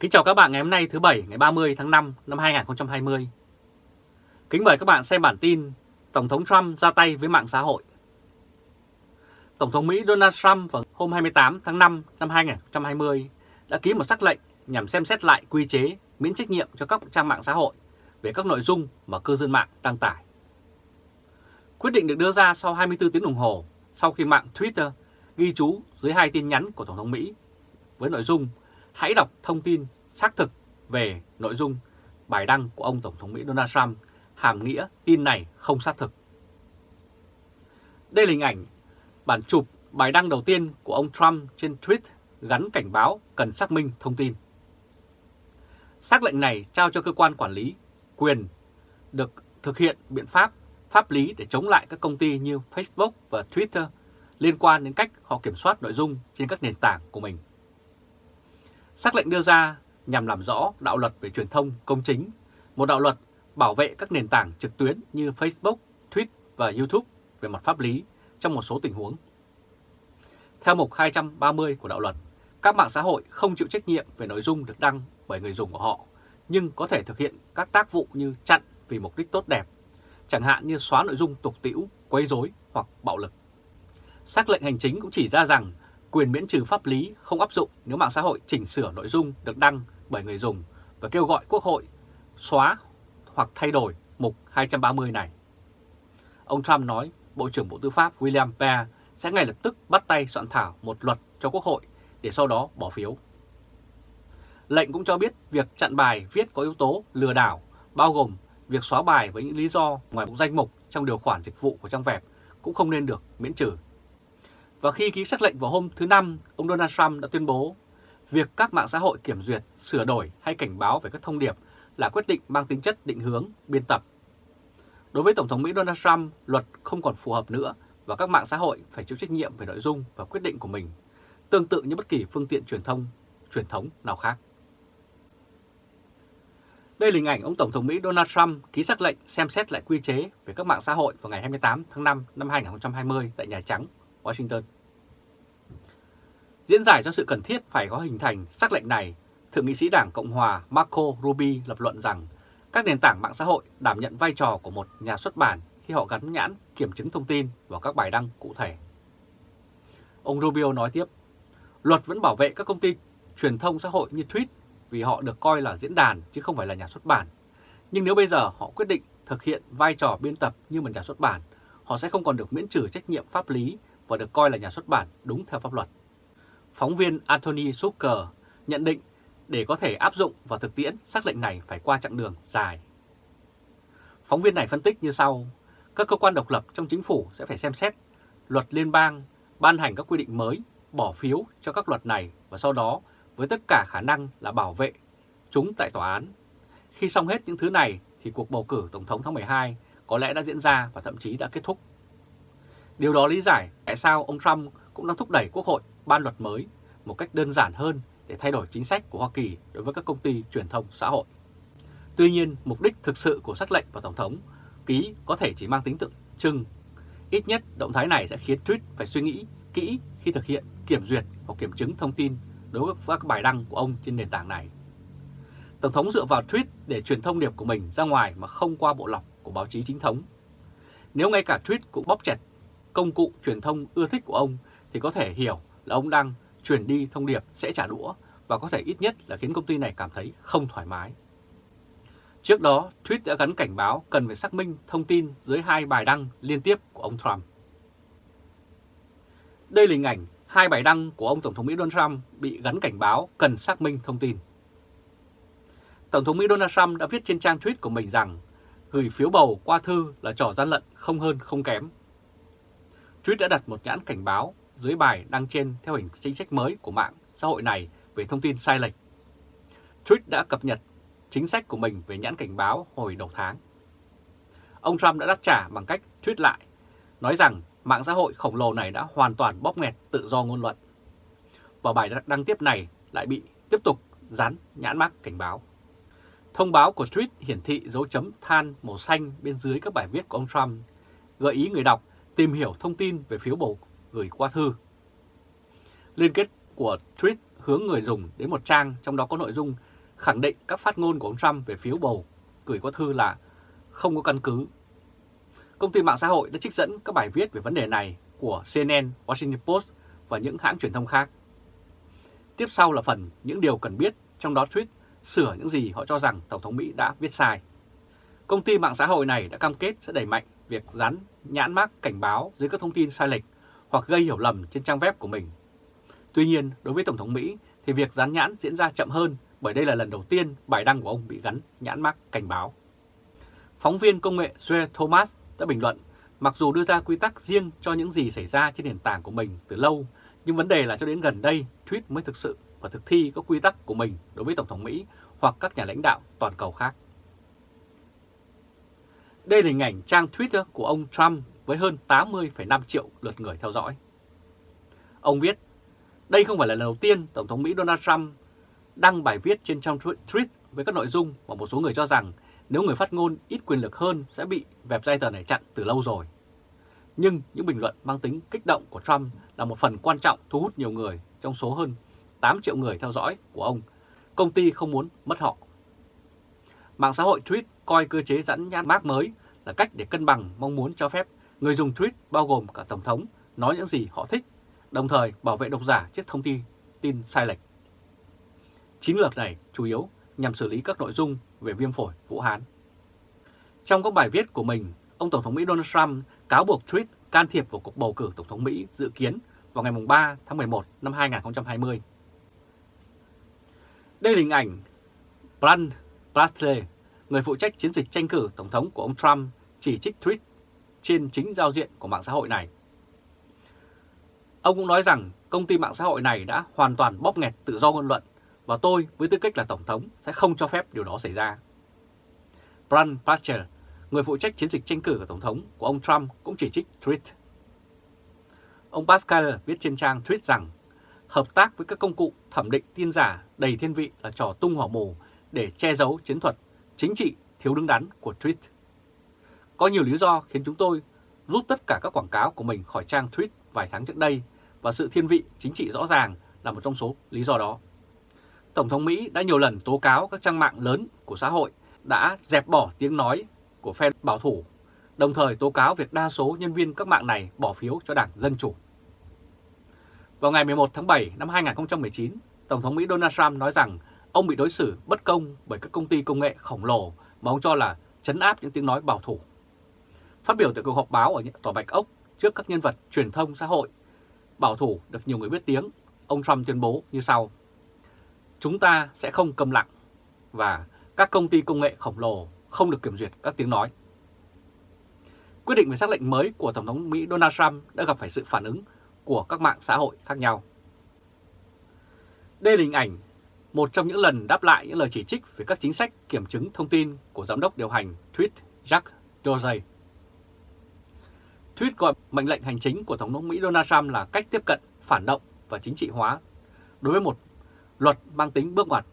Kính chào các bạn ngày hôm nay thứ Bảy, ngày 30 tháng 5 năm 2020. Kính mời các bạn xem bản tin Tổng thống Trump ra tay với mạng xã hội. Tổng thống Mỹ Donald Trump vào hôm 28 tháng 5 năm 2020 đã ký một sắc lệnh nhằm xem xét lại quy chế, miễn trách nhiệm cho các trang mạng xã hội về các nội dung mà cư dân mạng đăng tải. Quyết định được đưa ra sau 24 tiếng đồng hồ sau khi mạng Twitter ghi chú dưới hai tin nhắn của Tổng thống Mỹ với nội dung hãy đọc thông tin xác thực về nội dung bài đăng của ông Tổng thống Mỹ Donald Trump, hàm nghĩa tin này không xác thực. Đây là hình ảnh bản chụp bài đăng đầu tiên của ông Trump trên tweet gắn cảnh báo cần xác minh thông tin. Xác lệnh này trao cho cơ quan quản lý quyền được thực hiện biện pháp pháp lý để chống lại các công ty như Facebook và Twitter liên quan đến cách họ kiểm soát nội dung trên các nền tảng của mình. Sắc lệnh đưa ra nhằm làm rõ đạo luật về truyền thông công chính, một đạo luật bảo vệ các nền tảng trực tuyến như Facebook, Twitter và YouTube về mặt pháp lý trong một số tình huống. Theo mục 230 của đạo luật, các mạng xã hội không chịu trách nhiệm về nội dung được đăng bởi người dùng của họ, nhưng có thể thực hiện các tác vụ như chặn vì mục đích tốt đẹp, chẳng hạn như xóa nội dung tục tĩu, quấy rối hoặc bạo lực. Sắc lệnh hành chính cũng chỉ ra rằng quyền miễn trừ pháp lý không áp dụng nếu mạng xã hội chỉnh sửa nội dung được đăng bởi người dùng và kêu gọi Quốc hội xóa hoặc thay đổi mục 230 này. Ông Trump nói Bộ trưởng Bộ Tư pháp William Barr sẽ ngay lập tức bắt tay soạn thảo một luật cho Quốc hội để sau đó bỏ phiếu. Lệnh cũng cho biết việc chặn bài viết có yếu tố lừa đảo, bao gồm việc xóa bài với những lý do ngoài danh mục trong điều khoản dịch vụ của trang web cũng không nên được miễn trừ. Và khi ký sắc lệnh vào hôm thứ Năm, ông Donald Trump đã tuyên bố việc các mạng xã hội kiểm duyệt, sửa đổi hay cảnh báo về các thông điệp là quyết định mang tính chất định hướng, biên tập. Đối với Tổng thống Mỹ Donald Trump, luật không còn phù hợp nữa và các mạng xã hội phải chịu trách nhiệm về nội dung và quyết định của mình, tương tự như bất kỳ phương tiện truyền thông, truyền thống nào khác. Đây là hình ảnh ông Tổng thống Mỹ Donald Trump ký sắc lệnh xem xét lại quy chế về các mạng xã hội vào ngày 28 tháng 5 năm 2020 tại Nhà Trắng Washington. Diễn giải cho sự cần thiết phải có hình thành sắc lệnh này, Thượng nghị sĩ Đảng Cộng hòa Marco Rubio lập luận rằng các nền tảng mạng xã hội đảm nhận vai trò của một nhà xuất bản khi họ gắn nhãn kiểm chứng thông tin vào các bài đăng cụ thể. Ông Rubio nói tiếp, luật vẫn bảo vệ các công ty truyền thông xã hội như Tweet vì họ được coi là diễn đàn chứ không phải là nhà xuất bản. Nhưng nếu bây giờ họ quyết định thực hiện vai trò biên tập như một nhà xuất bản, họ sẽ không còn được miễn trừ trách nhiệm pháp lý và được coi là nhà xuất bản đúng theo pháp luật. Phóng viên Anthony Zucker nhận định để có thể áp dụng vào thực tiễn, sắc lệnh này phải qua chặng đường dài. Phóng viên này phân tích như sau, các cơ quan độc lập trong chính phủ sẽ phải xem xét luật liên bang, ban hành các quy định mới, bỏ phiếu cho các luật này và sau đó với tất cả khả năng là bảo vệ chúng tại tòa án. Khi xong hết những thứ này thì cuộc bầu cử Tổng thống tháng 12 có lẽ đã diễn ra và thậm chí đã kết thúc. Điều đó lý giải tại sao ông Trump cũng đang thúc đẩy Quốc hội ban luật mới một cách đơn giản hơn để thay đổi chính sách của Hoa Kỳ đối với các công ty truyền thông xã hội. Tuy nhiên, mục đích thực sự của sắc lệnh và Tổng thống ký có thể chỉ mang tính tượng trưng. Ít nhất, động thái này sẽ khiến Tweet phải suy nghĩ kỹ khi thực hiện kiểm duyệt hoặc kiểm chứng thông tin đối với các bài đăng của ông trên nền tảng này. Tổng thống dựa vào tweet để truyền thông điệp của mình ra ngoài mà không qua bộ lọc của báo chí chính thống. Nếu ngay cả tweet cũng bóp chặt công cụ truyền thông ưa thích của ông thì có thể hiểu là ông đang truyền đi thông điệp sẽ trả đũa và có thể ít nhất là khiến công ty này cảm thấy không thoải mái. Trước đó, Tweet đã gắn cảnh báo cần phải xác minh thông tin dưới hai bài đăng liên tiếp của ông Trump. Đây là hình ảnh hai bài đăng của ông Tổng thống Mỹ Donald Trump bị gắn cảnh báo cần xác minh thông tin. Tổng thống Mỹ Donald Trump đã viết trên trang tweet của mình rằng gửi phiếu bầu qua thư là trò gian lận không hơn không kém. Tweet đã đặt một nhãn cảnh báo dưới bài đăng trên theo hình chính sách mới của mạng xã hội này về thông tin sai lệch. Tweet đã cập nhật chính sách của mình về nhãn cảnh báo hồi đầu tháng. Ông Trump đã đáp trả bằng cách tweet lại, nói rằng mạng xã hội khổng lồ này đã hoàn toàn bóp nghẹt tự do ngôn luận. Và bài đăng tiếp này lại bị tiếp tục dán nhãn mắc cảnh báo. Thông báo của tweet hiển thị dấu chấm than màu xanh bên dưới các bài viết của ông Trump, gợi ý người đọc tìm hiểu thông tin về phiếu bầu gửi qua thư. Liên kết của tweet hướng người dùng đến một trang trong đó có nội dung khẳng định các phát ngôn của ông Trump về phiếu bầu gửi qua thư là không có căn cứ. Công ty mạng xã hội đã trích dẫn các bài viết về vấn đề này của CNN, Washington Post và những hãng truyền thông khác. Tiếp sau là phần những điều cần biết, trong đó tweet sửa những gì họ cho rằng Tổng thống Mỹ đã viết sai. Công ty mạng xã hội này đã cam kết sẽ đẩy mạnh việc dán nhãn mác cảnh báo dưới các thông tin sai lệch hoặc gây hiểu lầm trên trang web của mình. Tuy nhiên, đối với Tổng thống Mỹ thì việc dán nhãn diễn ra chậm hơn bởi đây là lần đầu tiên bài đăng của ông bị gắn nhãn mác cảnh báo. Phóng viên công nghệ Joe Thomas đã bình luận, mặc dù đưa ra quy tắc riêng cho những gì xảy ra trên nền tảng của mình từ lâu, nhưng vấn đề là cho đến gần đây, tweet mới thực sự và thực thi các quy tắc của mình đối với Tổng thống Mỹ hoặc các nhà lãnh đạo toàn cầu khác. Đây là hình ảnh trang Twitter của ông Trump với hơn 80,5 triệu lượt người theo dõi. Ông viết, đây không phải là lần đầu tiên Tổng thống Mỹ Donald Trump đăng bài viết trên trang tweet với các nội dung mà một số người cho rằng nếu người phát ngôn ít quyền lực hơn sẽ bị website này chặn từ lâu rồi. Nhưng những bình luận mang tính kích động của Trump là một phần quan trọng thu hút nhiều người trong số hơn 8 triệu người theo dõi của ông. Công ty không muốn mất họ. Mạng xã hội tweet coi cơ chế dẫn nhãn mác mới là cách để cân bằng mong muốn cho phép người dùng tweet bao gồm cả Tổng thống nói những gì họ thích, đồng thời bảo vệ độc giả trước thông tin tin sai lệch. Chiến lược này chủ yếu nhằm xử lý các nội dung về viêm phổi Vũ Hán. Trong các bài viết của mình, ông Tổng thống Mỹ Donald Trump cáo buộc tweet can thiệp vào cuộc bầu cử Tổng thống Mỹ dự kiến vào ngày 3 tháng 11 năm 2020. Đây là hình ảnh Brand Blastley, người phụ trách chiến dịch tranh cử Tổng thống của ông Trump, chỉ trích tweet trên chính giao diện của mạng xã hội này. Ông cũng nói rằng công ty mạng xã hội này đã hoàn toàn bóp nghẹt tự do ngôn luận và tôi với tư cách là Tổng thống sẽ không cho phép điều đó xảy ra. Brian Patcher, người phụ trách chiến dịch tranh cử của Tổng thống của ông Trump cũng chỉ trích tweet. Ông Pascal viết trên trang tweet rằng hợp tác với các công cụ thẩm định tin giả đầy thiên vị là trò tung hỏa mù để che giấu chiến thuật chính trị thiếu đứng đắn của tweet. Có nhiều lý do khiến chúng tôi rút tất cả các quảng cáo của mình khỏi trang tweet vài tháng trước đây và sự thiên vị chính trị rõ ràng là một trong số lý do đó. Tổng thống Mỹ đã nhiều lần tố cáo các trang mạng lớn của xã hội đã dẹp bỏ tiếng nói của phe bảo thủ, đồng thời tố cáo việc đa số nhân viên các mạng này bỏ phiếu cho Đảng Dân Chủ. Vào ngày 11 tháng 7 năm 2019, Tổng thống Mỹ Donald Trump nói rằng ông bị đối xử bất công bởi các công ty công nghệ khổng lồ mà ông cho là chấn áp những tiếng nói bảo thủ. Phát biểu tại cuộc họp báo ở Tòa Bạch Ốc trước các nhân vật truyền thông xã hội bảo thủ được nhiều người biết tiếng, ông Trump tuyên bố như sau. Chúng ta sẽ không cầm lặng và các công ty công nghệ khổng lồ không được kiểm duyệt các tiếng nói. Quyết định về xác lệnh mới của Tổng thống Mỹ Donald Trump đã gặp phải sự phản ứng của các mạng xã hội khác nhau. Đây là hình ảnh một trong những lần đáp lại những lời chỉ trích về các chính sách kiểm chứng thông tin của Giám đốc điều hành Tweet Jack Dorsey. Tweet gọi mệnh lệnh hành chính của Tổng thống Mỹ Donald Trump là cách tiếp cận phản động và chính trị hóa đối với một luật mang tính bước ngoặt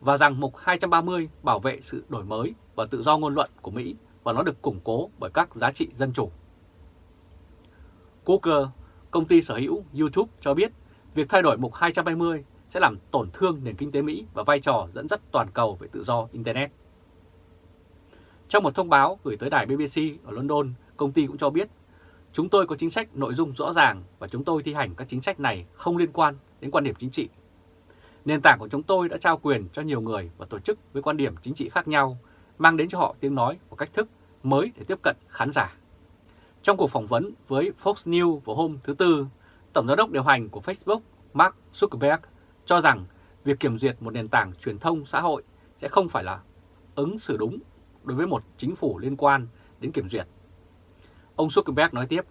và rằng Mục 230 bảo vệ sự đổi mới và tự do ngôn luận của Mỹ và nó được củng cố bởi các giá trị dân chủ. Google, công ty sở hữu YouTube cho biết việc thay đổi Mục 220 sẽ làm tổn thương nền kinh tế Mỹ và vai trò dẫn dắt toàn cầu về tự do Internet. Trong một thông báo gửi tới đài BBC ở London, công ty cũng cho biết Chúng tôi có chính sách nội dung rõ ràng và chúng tôi thi hành các chính sách này không liên quan đến quan điểm chính trị. Nền tảng của chúng tôi đã trao quyền cho nhiều người và tổ chức với quan điểm chính trị khác nhau, mang đến cho họ tiếng nói và cách thức mới để tiếp cận khán giả. Trong cuộc phỏng vấn với Fox News vào hôm thứ Tư, Tổng giám đốc điều hành của Facebook Mark Zuckerberg cho rằng việc kiểm duyệt một nền tảng truyền thông xã hội sẽ không phải là ứng xử đúng đối với một chính phủ liên quan đến kiểm duyệt. Ông Zuckerberg nói tiếp,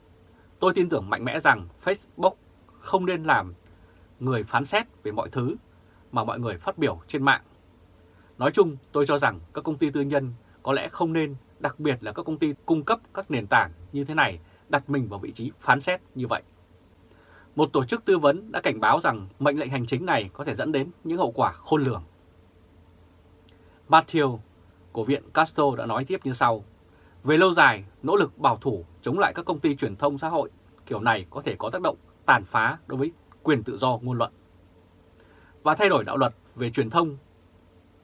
tôi tin tưởng mạnh mẽ rằng Facebook không nên làm người phán xét về mọi thứ mà mọi người phát biểu trên mạng. Nói chung, tôi cho rằng các công ty tư nhân có lẽ không nên, đặc biệt là các công ty cung cấp các nền tảng như thế này, đặt mình vào vị trí phán xét như vậy. Một tổ chức tư vấn đã cảnh báo rằng mệnh lệnh hành chính này có thể dẫn đến những hậu quả khôn lường. Matthew của Viện Castro đã nói tiếp như sau. Về lâu dài, nỗ lực bảo thủ chống lại các công ty truyền thông xã hội kiểu này có thể có tác động tàn phá đối với quyền tự do ngôn luận. Và thay đổi đạo luật về truyền thông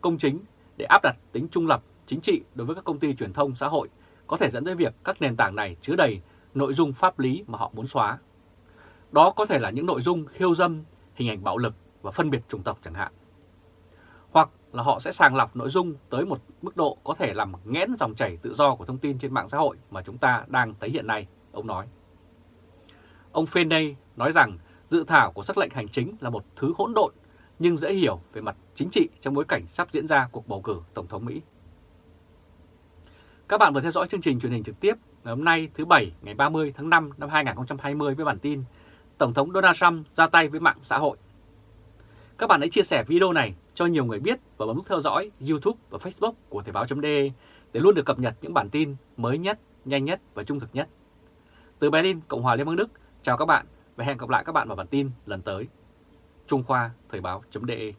công chính để áp đặt tính trung lập chính trị đối với các công ty truyền thông xã hội có thể dẫn tới việc các nền tảng này chứa đầy nội dung pháp lý mà họ muốn xóa. Đó có thể là những nội dung khiêu dâm, hình ảnh bạo lực và phân biệt chủng tộc chẳng hạn. Hoặc là họ sẽ sàng lọc nội dung tới một mức độ có thể làm nghẽn dòng chảy tự do của thông tin trên mạng xã hội mà chúng ta đang thấy hiện nay, ông nói. Ông Fenney nói rằng dự thảo của sắc lệnh hành chính là một thứ hỗn độn nhưng dễ hiểu về mặt chính trị trong bối cảnh sắp diễn ra cuộc bầu cử Tổng thống Mỹ. Các bạn vừa theo dõi chương trình truyền hình trực tiếp ngày hôm nay thứ Bảy ngày 30 tháng 5 năm 2020 với bản tin Tổng thống Donald Trump ra tay với mạng xã hội. Các bạn hãy chia sẻ video này cho nhiều người biết và bấm nút theo dõi YouTube và Facebook của Thời báo.de để luôn được cập nhật những bản tin mới nhất, nhanh nhất và trung thực nhất. Từ Berlin, Cộng hòa Liên bang Đức, chào các bạn và hẹn gặp lại các bạn vào bản tin lần tới. Trung Khoa Thời báo.de